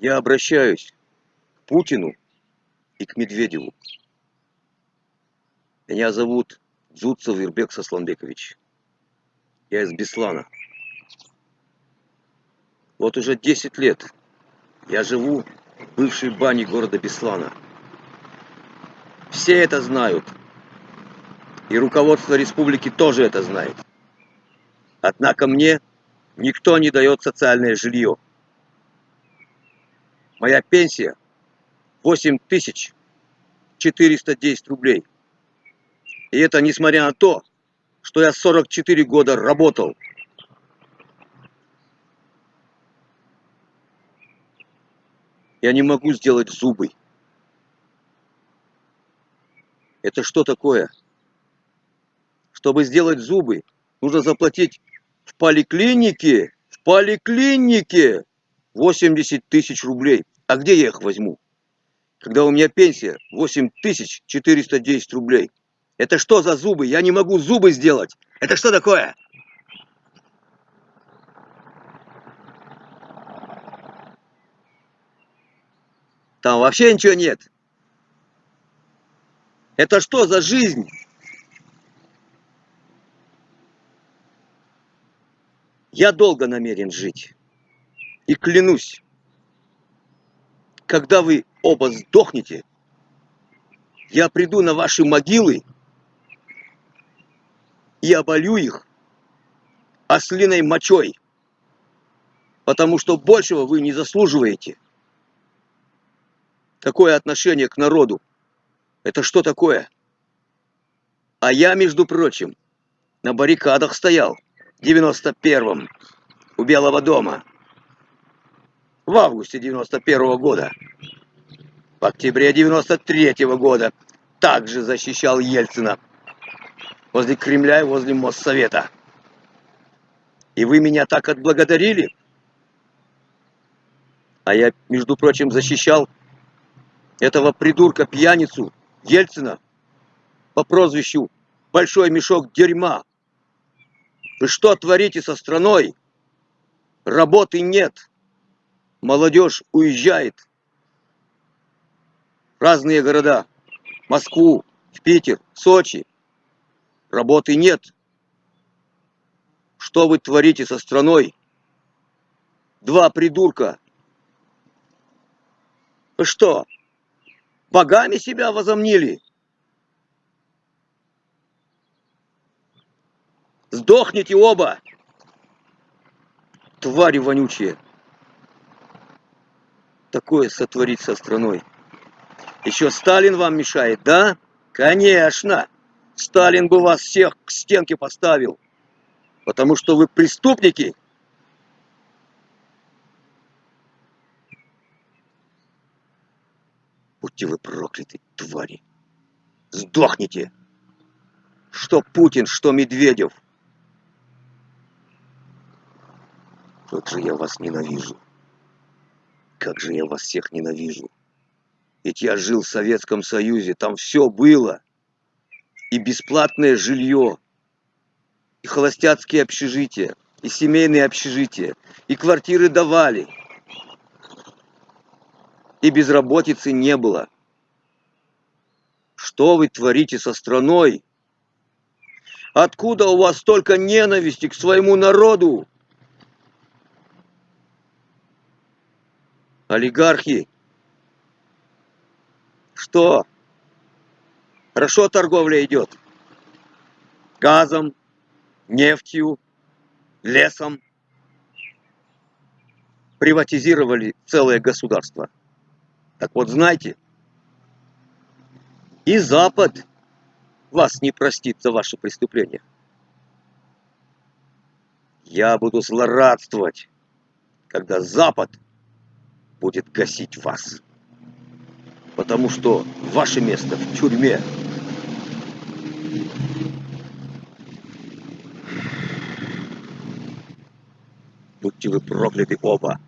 Я обращаюсь к Путину и к Медведеву. Меня зовут Дзуцев Ирбек Сосланбекович. Я из Беслана. Вот уже 10 лет я живу в бывшей бане города Беслана. Все это знают. И руководство республики тоже это знает. Однако мне никто не дает социальное жилье. Моя пенсия 8410 рублей. И это несмотря на то, что я 44 года работал. Я не могу сделать зубы. Это что такое? Чтобы сделать зубы, нужно заплатить в поликлинике, в поликлинике 80 тысяч рублей. А где я их возьму? Когда у меня пенсия 8410 рублей. Это что за зубы? Я не могу зубы сделать. Это что такое? Там вообще ничего нет. Это что за жизнь? Я долго намерен жить. И клянусь, когда вы оба сдохнете, я приду на ваши могилы и оболю их ослиной мочой, потому что большего вы не заслуживаете. Такое отношение к народу. Это что такое? А я, между прочим, на баррикадах стоял в 91-м у Белого дома в августе 91 -го года. В октябре 93 -го года также защищал Ельцина возле Кремля и возле Моссовета. И вы меня так отблагодарили? А я, между прочим, защищал этого придурка-пьяницу Ельцина по прозвищу Большой мешок дерьма. Вы что творите со страной? Работы нет. Молодежь уезжает. Разные города. Москву, в Питер, Сочи. Работы нет. Что вы творите со страной? Два придурка. Вы что, богами себя возомнили? Сдохните оба! Твари вонючие! Такое сотворить со страной. Еще Сталин вам мешает, да? Конечно! Сталин бы вас всех к стенке поставил. Потому что вы преступники. Будьте вы прокляты, твари. Сдохните. Что Путин, что Медведев. Как же я вас ненавижу. Как же я вас всех ненавижу. Ведь я жил в Советском Союзе, там все было и бесплатное жилье, и холостяцкие общежития, и семейные общежития, и квартиры давали, и безработицы не было. Что вы творите со страной? Откуда у вас столько ненависти к своему народу? Олигархи. Что? Хорошо торговля идет. Газом, нефтью, лесом. Приватизировали целое государство. Так вот, знаете, и Запад вас не простит за ваши преступления. Я буду злорадствовать, когда Запад будет гасить вас потому что ваше место в тюрьме. Будьте вы прокляты оба.